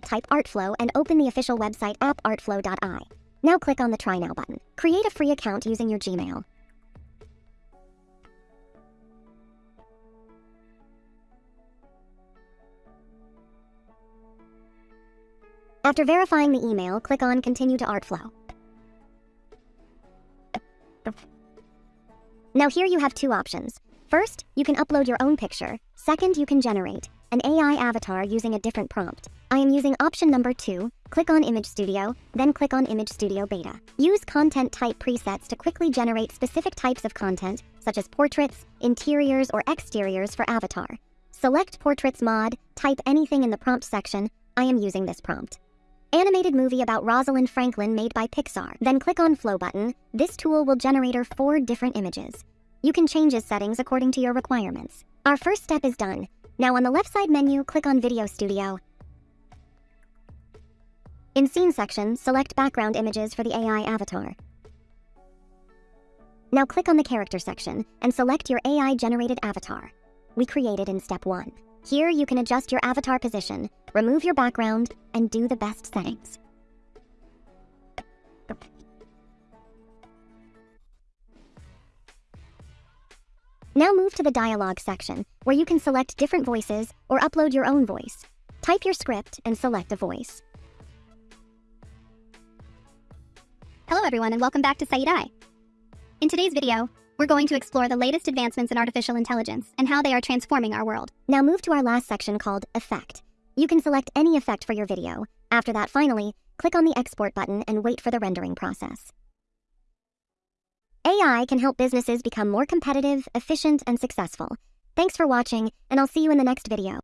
type Artflow and open the official website app.artflow.ai. Now click on the Try Now button. Create a free account using your Gmail. After verifying the email, click on Continue to Artflow. Now here you have two options. First, you can upload your own picture. Second, you can generate an AI avatar using a different prompt. I am using option number two. Click on Image Studio, then click on Image Studio Beta. Use content type presets to quickly generate specific types of content, such as portraits, interiors, or exteriors for avatar. Select Portraits mod, type anything in the prompt section. I am using this prompt. Animated movie about Rosalind Franklin made by Pixar. Then click on Flow button. This tool will generate four different images. You can change his settings according to your requirements. Our first step is done. Now on the left side menu, click on Video Studio. In Scene section, select background images for the AI avatar. Now click on the Character section and select your AI-generated avatar. We created in Step 1. Here you can adjust your avatar position, remove your background, and do the best settings. Now move to the dialogue section, where you can select different voices or upload your own voice. Type your script and select a voice. Hello everyone and welcome back to Said Eye. In today's video, we're going to explore the latest advancements in artificial intelligence and how they are transforming our world. Now move to our last section called Effect. You can select any effect for your video. After that, finally, click on the Export button and wait for the rendering process. AI can help businesses become more competitive, efficient, and successful. Thanks for watching, and I'll see you in the next video.